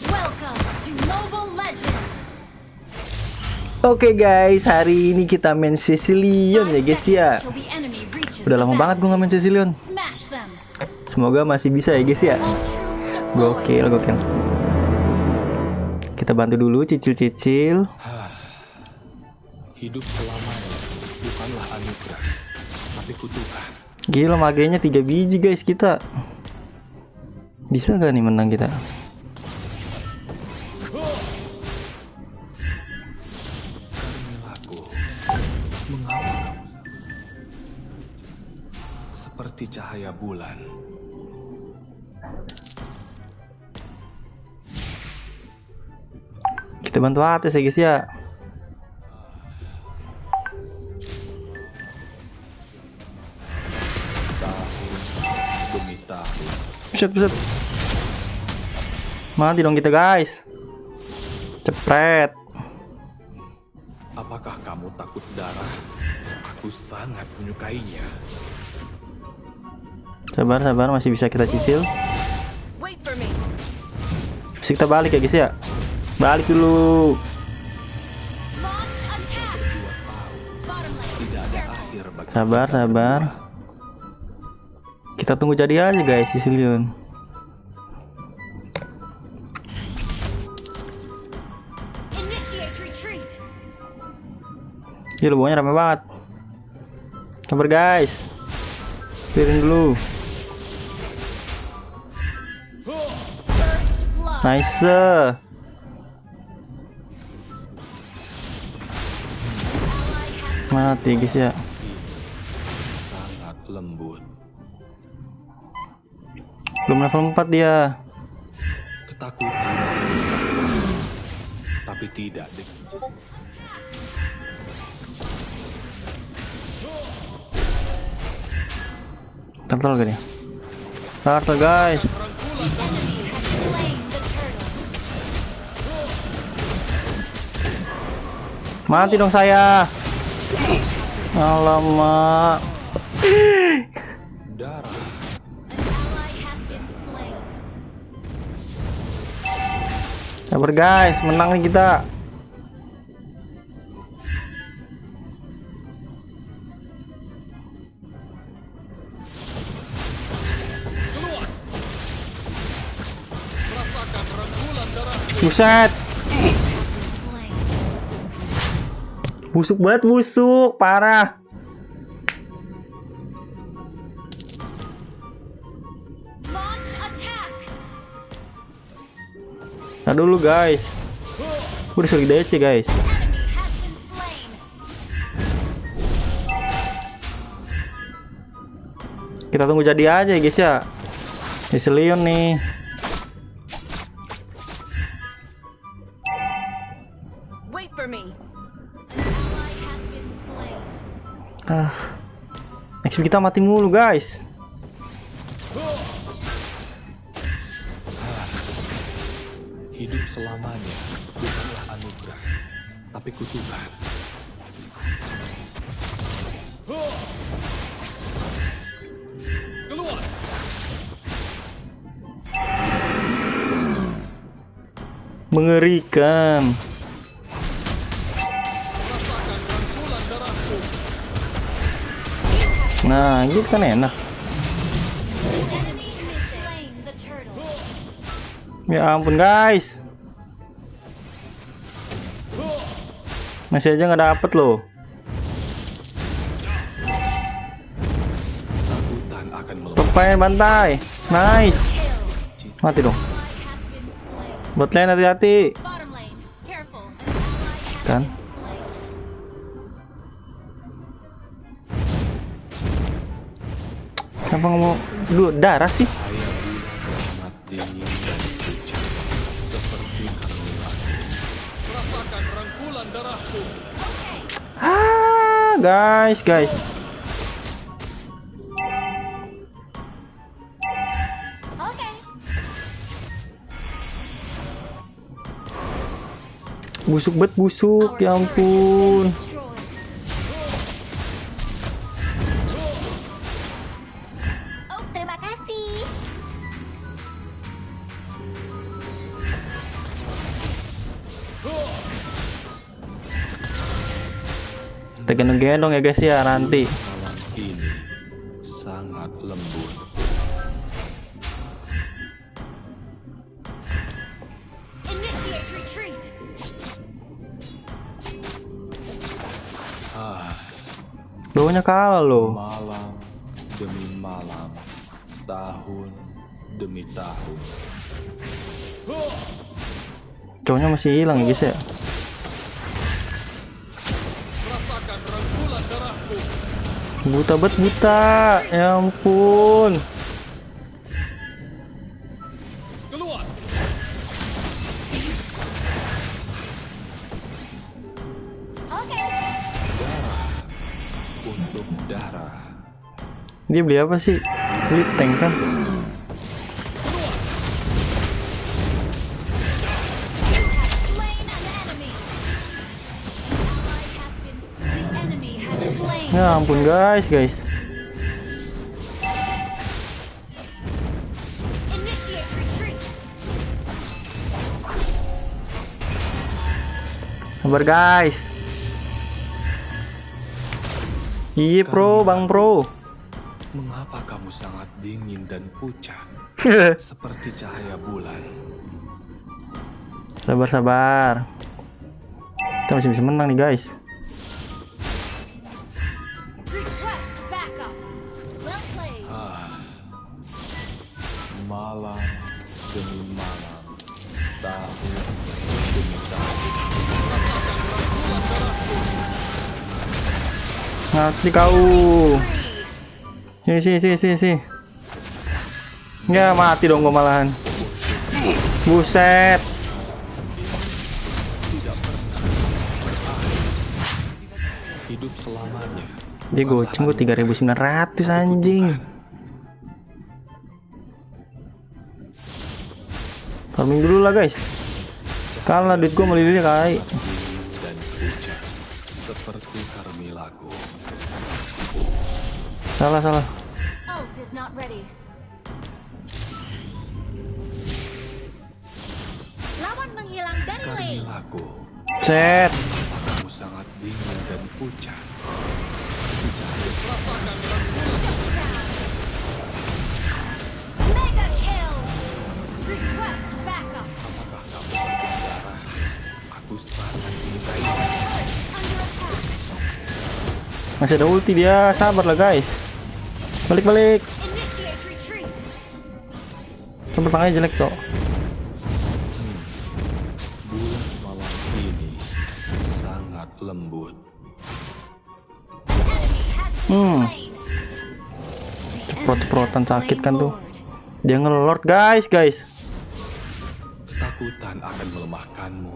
Welcome to Mobile Legends. Oke guys, hari ini kita main Sicilian ya guys ya. Udah lama banget gue nggak main them. Semoga masih bisa ya guys ya. Gokil, gokil. Kita bantu dulu cicil-cicil. Hidup selamanya bukanlah anugerah, tapi kutukan. Gila magenya 3 biji guys kita. Bisa gak nih menang kita? Cahaya bulan? Kita bantu atas ya guys ya. Buset, buset. Mati dong kita guys. Cepret. apakah kamu takut darah? Aku sangat menyukainya. Sabar, sabar, masih bisa kita cicil. Terus kita balik ya guys ya. Balik dulu. Sabar, sabar. Kita tunggu jadi aja guys retreat. Gila bawahnya rame banget. Sabar guys. Piring dulu. Nice. Mati guys ya. sangat lembut. Belum level 4 dia. Ketakutan, tapi tidak Turtle gak dia? Turtle guys. Mati dong saya. Alamak. darah. Sabar guys, menang nih kita. Buset. Busuk banget busuk, parah. Nah dulu guys. Udah suruh DC guys. Kita tunggu jadi aja guys ya. Sicilian nih. XP kita mati mulu guys. Hidup selamanya bukanlah anugerah, tapi kutukan. Keluar! Mengerikan. Nah, gitu kan enak. Ya ampun guys. Masih aja nggak dapet loh. Lupain bantai. Nice. Mati dong. Bot lane hati-hati. Kan? Kenapa ngomong dulu darah sih? Ah, guys, guys. Busuk bet busuk, ya ampun. Kita gendong-gendong ya guys ya nanti. Ini sangat lembut. Bawahnya kalah loh. Malam demi malam, tahun demi tahun. Cowoknya masih hilang ya guys ya. Buta bet buta. Ya ampun. Okay. Untuk darah, Dia beli apa sih? Beli tank kan? Ya ampun guys, guys. Initiate retreat. Sabar guys. Iya pro, bang pro. mengapa kamu sangat dingin dan pucat seperti cahaya bulan? sabar sabar. Kita masih bisa menang nih guys. Request backup. Well played. Malam demi malam, tahun demi tahun. Ngerti kau. Sini sini sini sini sini. Ya mati dong gua malahan. Buset. Dia goceng gua 3900 anjing. Farming dulu lah guys. Kalah duit gua melilih Carmilaku. Salah salah. Lawan menghilang dari lane. Carmilaku, Set. kamu sangat dingin dan pucat Masih ada ulti dia. Sabar lah guys. Balik balik. Initiate retreat. Sabar tangannya jelek cok. bulan malam ini sangat lembut. Hmm. slain. Ceprot-ceprotan sakit kan tuh. Dia ngelord guys guys. Ketakutan akan melemahkanmu,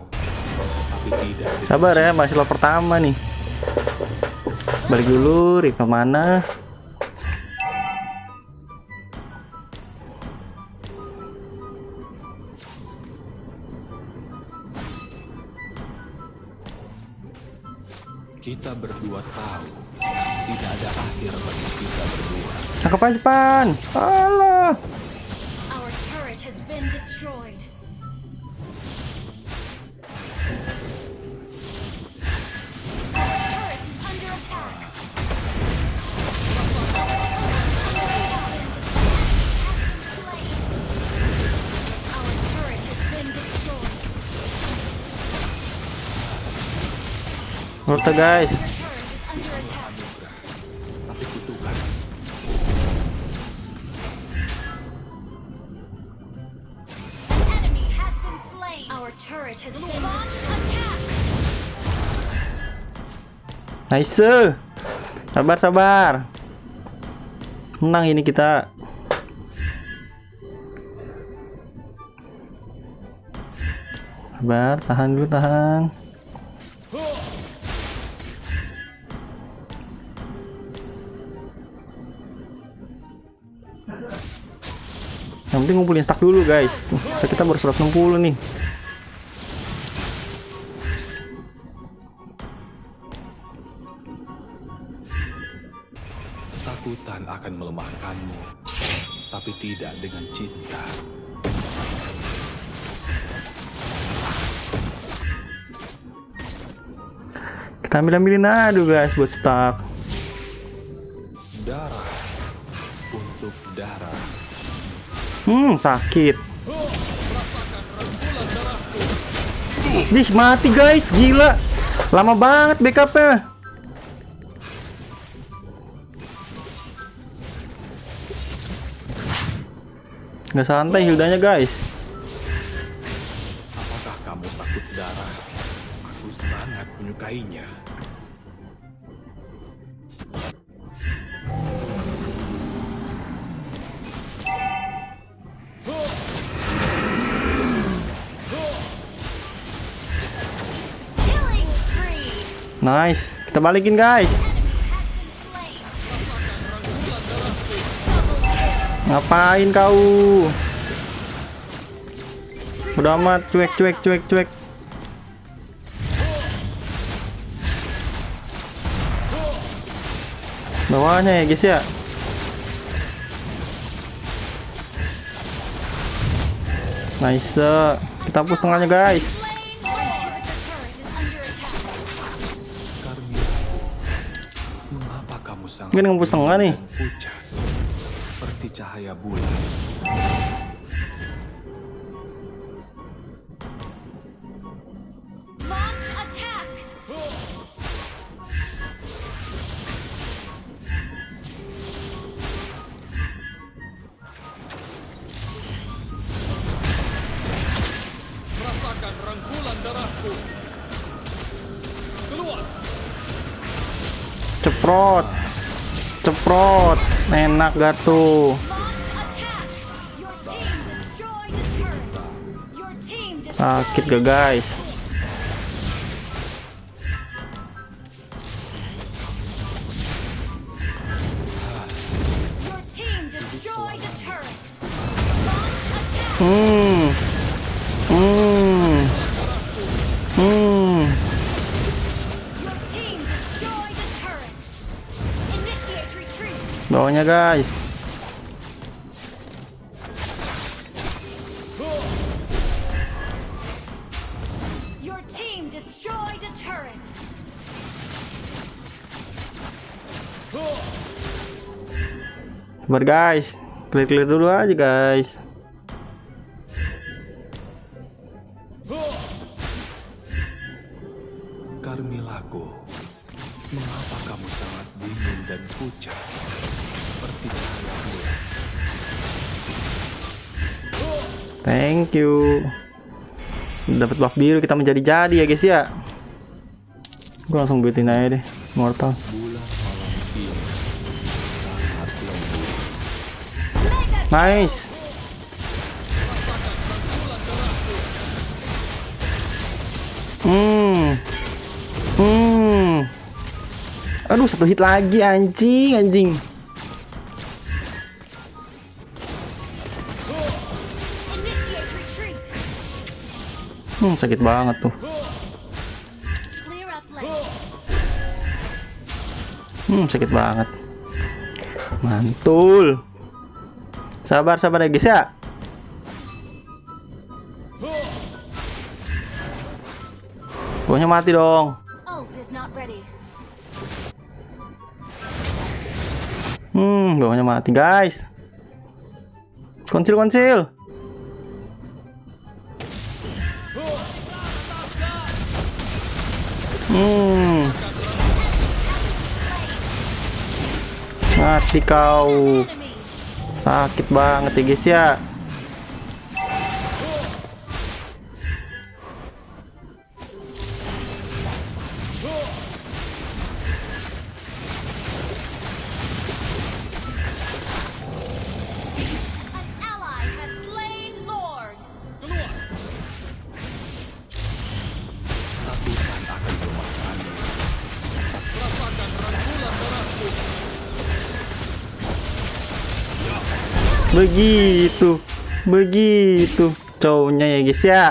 tapi tidak dengan Sabar ya, masih lord pertama nih. Balik dulu, Rika mana? Kita berdua tahu tidak ada akhir bagi kita berdua. Cakep aja pan. Alah. Destroyed. Attack! Nice. Sabar sabar. Menang ini kita. Sabar, tahan dulu tahan. Yang penting ngumpulin stack dulu guys. Stack kita baru 160 nih. ketakutan akan melemahkanmu, tapi tidak dengan cinta. Kita Kita ambil ambilin aduh guys buat stuck. Hmm, sakit. Ih, mati guys, gila. Lama banget backupnya. Nggak santai hildanya guys. Apakah kamu takut darah? Aku sangat menyukainya. Nice, kita balikin guys. Ngapain kau? Udah amat, cuek, cuek, cuek, cuek. Bawahnya ya guys ya. Nice. Kita hapus tengahnya guys. Kamu sangat Ini ngempus tengah nih. seperti cahaya bulan? Launch attack. Rasakan rangkulan darahku. Keluar. Ceprot. Ceprot. Enak gak tuh? Sakit gak guys? Hmm. Hmm. Hmm. Bawahnya guys. Your team destroyed a turret. Sabar guys. Clear-clear dulu aja guys. Carmillaku, mengapa kamu sangat dingin dan pucat seperti cahaya? Thank you. Dapat buff biru kita menjadi-jadi ya guys ya. Gue langsung buitin aja deh. Mortal. Nice. Aduh satu hit lagi anjing anjing. Hmm sakit banget tuh. Hmm sakit banget. Mantul. Sabar sabar ya guys ya. Pokoknya mati dong. Hmm, bawahnya mati guys. Konsil konsil. Hmm. Mati kau. Sakit banget ya guys ya. Begitu. Begitu. Cowoknya ya guys ya.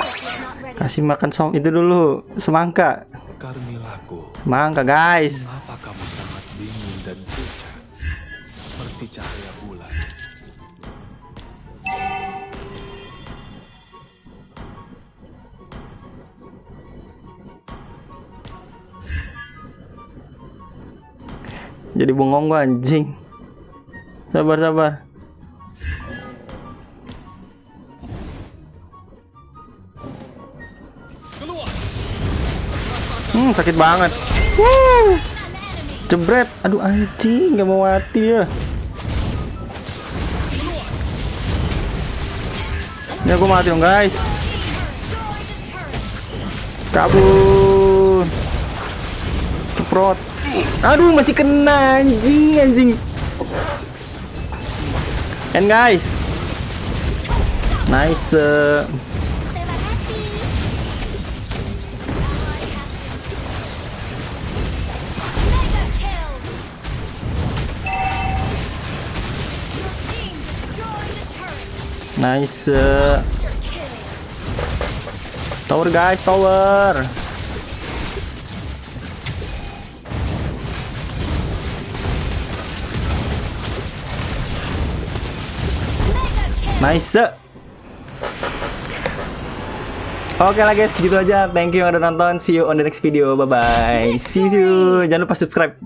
Kasih makan som itu dulu. Semangka. Carmillaku, Mangka guys. mengapa kamu sangat dingin dan pucat seperti cahaya bulan? Jadi bengong gua anjing. Sabar sabar. Hmm, sakit banget. Wuh. Jebret. Aduh anjing, nggak mau mati ya. Ya gua mati dong, guys. Kabur. Ceprot. Aduh, masih kena anjing, anjing. And guys. Nice. eh. Nice. Tower guys, tower. Nice. Oke lah guys, gitu aja. Thank you yang udah nonton. See you on the next video. Bye bye. See you. Jangan lupa subscribe.